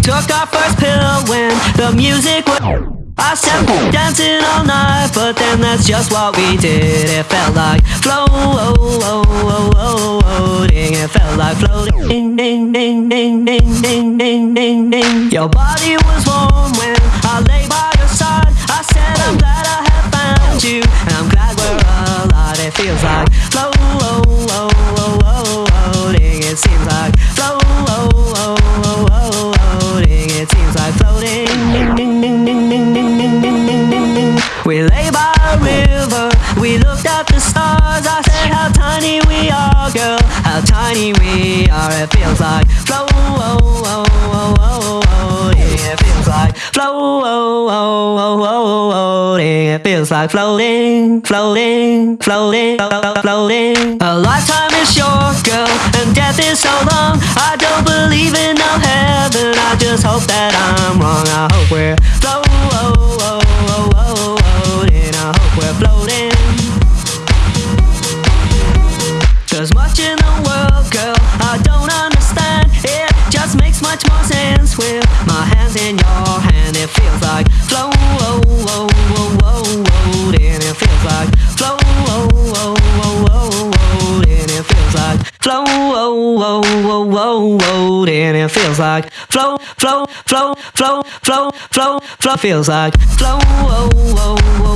took our first pill when the music was... I said dancing all night, but then that's just what we did. It felt like floating. It felt like floating. Your body was warm when I lay by your side. I said I'm glad I have found you. Floating. It feels like floating, floating, floating, floating. A lifetime is short, girl, and death is so long. I don't believe in no heaven. I just hope that I'm wrong. I hope we're floating. like flow, oh, oh, oh, oh, oh, and it feels like flow, oh, oh, oh, oh, oh, and it feels like flow, oh, oh, oh, oh, oh, and it feels like flow, flow, flow, flow, flow, flow, flow, feels like flow, oh, oh, oh.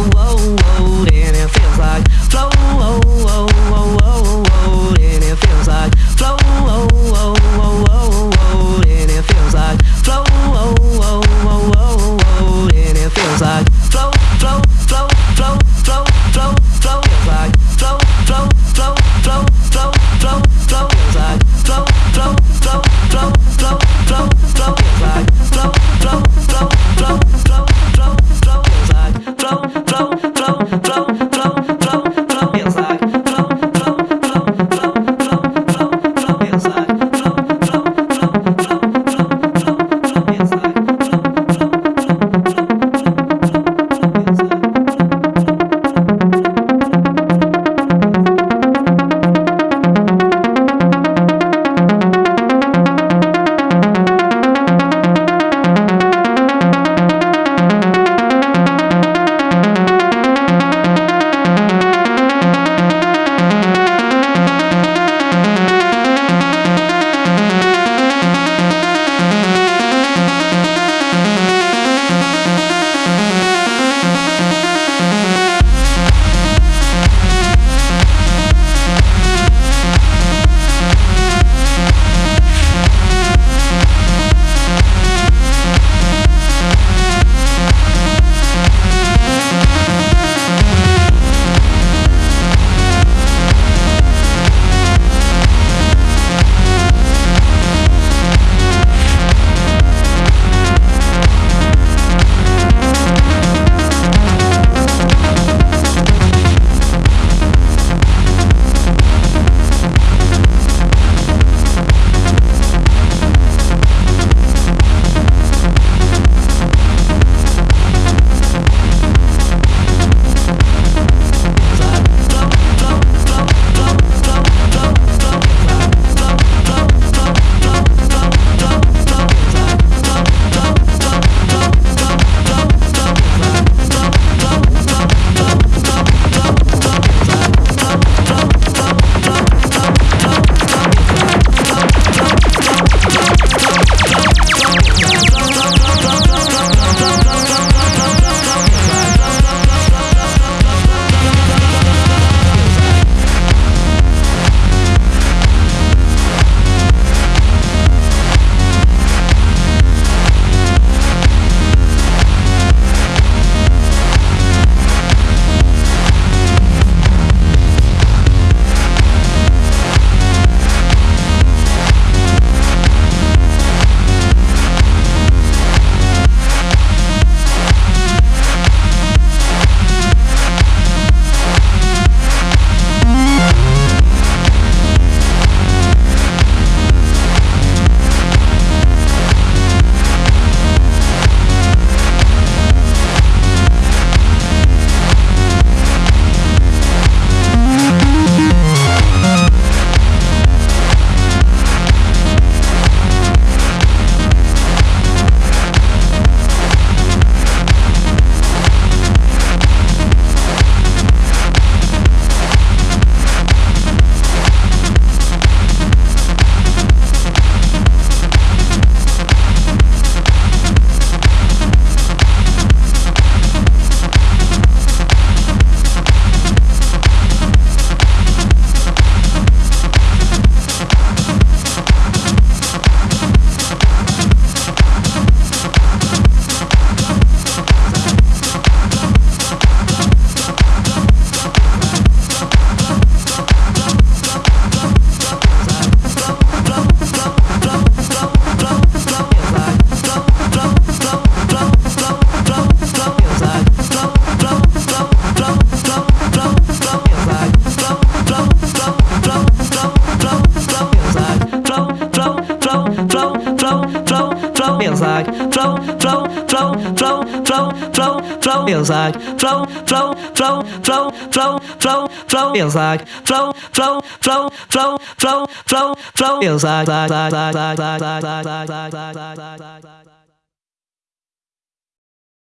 Flow, flow, flow feels like flow, flow, flow, flow, flow, flow, flow feels like flow, flow, flow, flow, flow, flow, flow feels like.